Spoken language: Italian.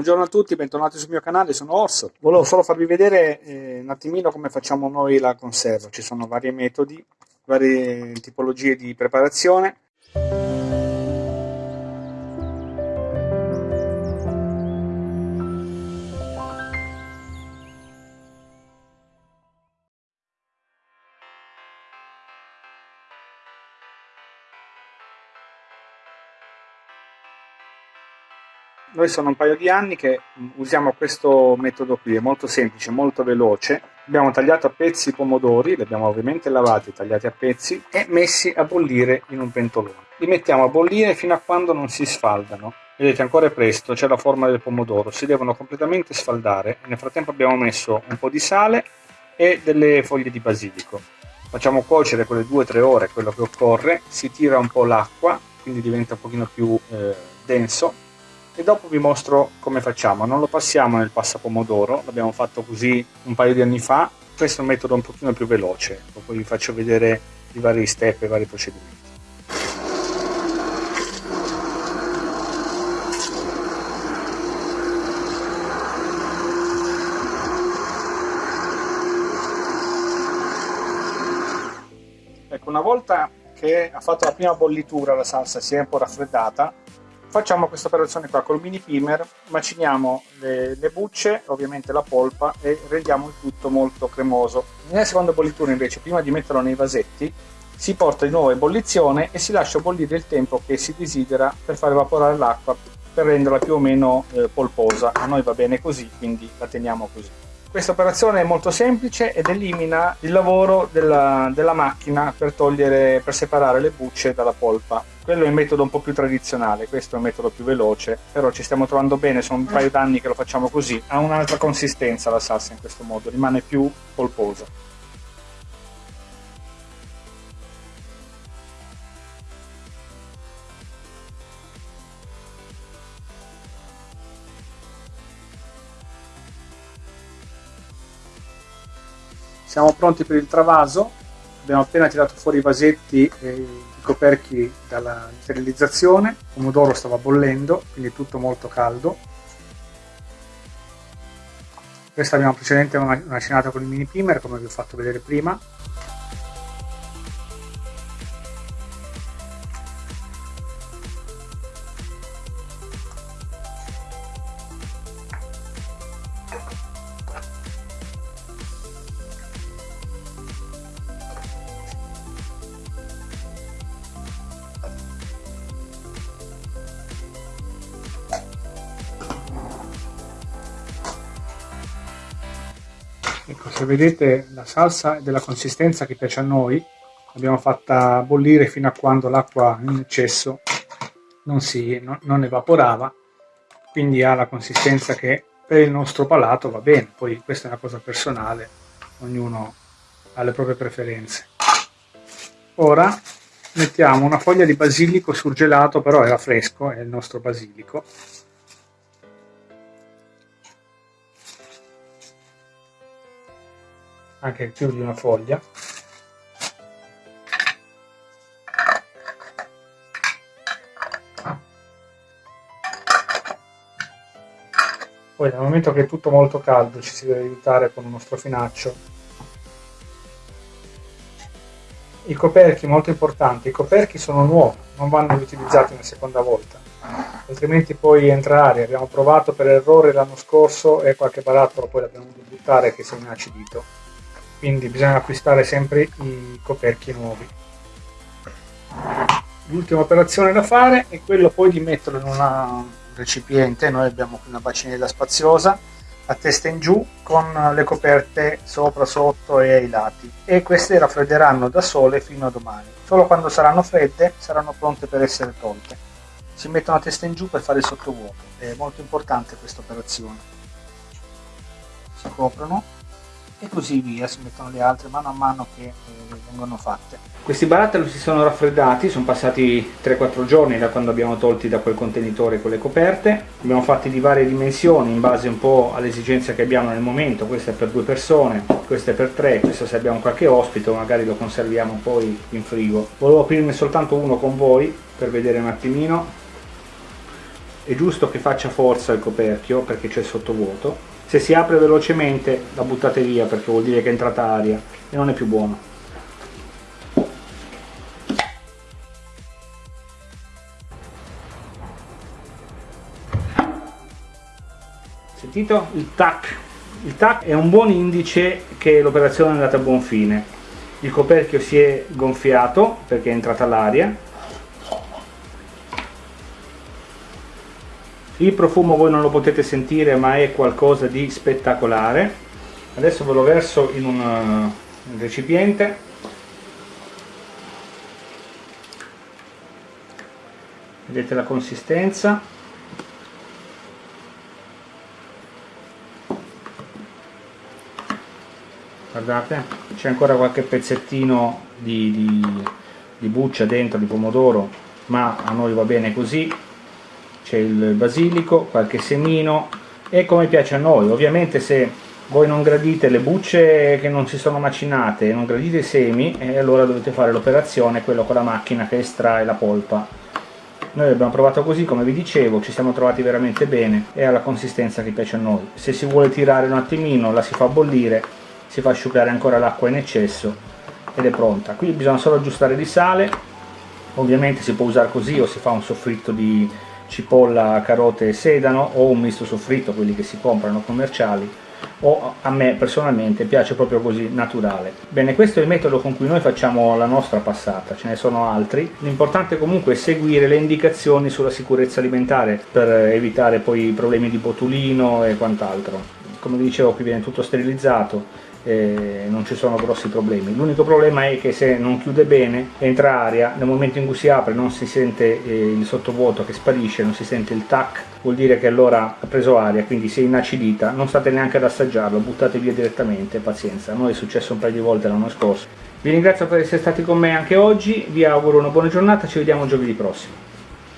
Buongiorno a tutti, bentornati sul mio canale, sono Orso. Volevo solo farvi vedere eh, un attimino come facciamo noi la conserva. Ci sono vari metodi, varie tipologie di preparazione. Noi sono un paio di anni che mm, usiamo questo metodo qui, è molto semplice, molto veloce. Abbiamo tagliato a pezzi i pomodori, li abbiamo ovviamente lavati, tagliati a pezzi e messi a bollire in un pentolone. Li mettiamo a bollire fino a quando non si sfaldano. Vedete ancora è presto, c'è la forma del pomodoro, si devono completamente sfaldare. Nel frattempo abbiamo messo un po' di sale e delle foglie di basilico. Facciamo cuocere quelle 2-3 ore quello che occorre, si tira un po' l'acqua, quindi diventa un pochino più eh, denso e dopo vi mostro come facciamo. Non lo passiamo nel passapomodoro, l'abbiamo fatto così un paio di anni fa, questo è un metodo un pochino più veloce, poi vi faccio vedere i vari step e i vari procedimenti. Ecco, una volta che ha fatto la prima bollitura la salsa si è un po' raffreddata, Facciamo questa operazione qua col mini primer, maciniamo le, le, bucce, ovviamente la polpa e rendiamo il tutto molto cremoso. Nella seconda bollitura invece, prima di metterlo nei vasetti, si porta di nuovo in bollizione e si lascia bollire il tempo che si desidera per far evaporare l'acqua per renderla più o meno eh, polposa. A noi va bene così, quindi la teniamo così. Questa operazione è molto semplice ed elimina il lavoro della, della macchina per, togliere, per separare le bucce dalla polpa. Quello è il metodo un po' più tradizionale, questo è un metodo più veloce, però ci stiamo trovando bene, sono un paio d'anni che lo facciamo così. Ha un'altra consistenza la salsa in questo modo, rimane più polposa. Siamo pronti per il travaso, abbiamo appena tirato fuori i vasetti e i coperchi dalla sterilizzazione, il pomodoro stava bollendo, quindi tutto molto caldo. Questa abbiamo precedentemente macinata con il mini primer, come vi ho fatto vedere prima. Ecco, se vedete la salsa è della consistenza che piace a noi, l'abbiamo fatta bollire fino a quando l'acqua in eccesso non, si, no, non evaporava, quindi ha la consistenza che per il nostro palato va bene, poi questa è una cosa personale, ognuno ha le proprie preferenze. Ora mettiamo una foglia di basilico surgelato, però era fresco, è il nostro basilico, anche più di una foglia. Poi nel momento che è tutto molto caldo ci si deve aiutare con uno strofinaccio. I coperchi molto importanti i coperchi sono nuovi non vanno riutilizzati una seconda volta altrimenti poi entra aria. Abbiamo provato per errore l'anno scorso e qualche barattolo poi l'abbiamo dovuto buttare che si è inacidito quindi bisogna acquistare sempre i coperchi nuovi. L'ultima operazione da fare è quello poi di metterlo in un recipiente. Noi abbiamo qui una bacinella spaziosa a testa in giù con le coperte sopra, sotto e ai lati. E queste raffredderanno da sole fino a domani. Solo quando saranno fredde saranno pronte per essere tolte. Si mettono a testa in giù per fare il sottovuoto. È molto importante questa operazione. Si coprono e così via, si mettono le altre mano a mano che eh, vengono fatte. Questi barattoli si sono raffreddati, sono passati 3-4 giorni da quando abbiamo tolti da quel contenitore con le coperte, abbiamo fatti di varie dimensioni in base un po' alle esigenze che abbiamo nel momento, questo è per due persone, questo è per tre, questo se abbiamo qualche ospite magari lo conserviamo poi in frigo. Volevo aprirne soltanto uno con voi per vedere un attimino è giusto che faccia forza il coperchio perché c'è sottovuoto se si apre velocemente la buttate via perché vuol dire che è entrata aria e non è più buono. Sentito? Il tac. Il tac è un buon indice che l'operazione è andata a buon fine. Il coperchio si è gonfiato perché è entrata l'aria il profumo voi non lo potete sentire ma è qualcosa di spettacolare. Adesso ve lo verso in un, un recipiente. Vedete la consistenza. Guardate c'è ancora qualche pezzettino di, di, di buccia dentro di pomodoro ma a noi va bene così c'è il basilico, qualche semino. E come piace a noi ovviamente se voi non gradite le bucce che non si sono macinate non gradite i semi e allora dovete fare l'operazione quello con la macchina che estrae la polpa. Noi abbiamo provato così come vi dicevo ci siamo trovati veramente bene e ha la consistenza che piace a noi. Se si vuole tirare un attimino la si fa bollire si fa asciugare ancora l'acqua in eccesso ed è pronta. Qui bisogna solo aggiustare di sale ovviamente si può usare così o si fa un soffritto di cipolla, carote e sedano o un misto soffritto, quelli che si comprano commerciali o a me personalmente piace proprio così naturale. Bene, questo è il metodo con cui noi facciamo la nostra passata, ce ne sono altri. L'importante comunque è seguire le indicazioni sulla sicurezza alimentare per evitare poi problemi di botulino e quant'altro. Come vi dicevo qui viene tutto sterilizzato, eh, non ci sono grossi problemi. L'unico problema è che se non chiude bene entra aria nel momento in cui si apre non si sente eh, il sottovuoto che sparisce non si sente il tac vuol dire che allora ha preso aria quindi si è inacidita non state neanche ad assaggiarlo buttate via direttamente pazienza. A noi è successo un paio di volte l'anno scorso. Vi ringrazio per essere stati con me anche oggi vi auguro una buona giornata ci vediamo giovedì prossimo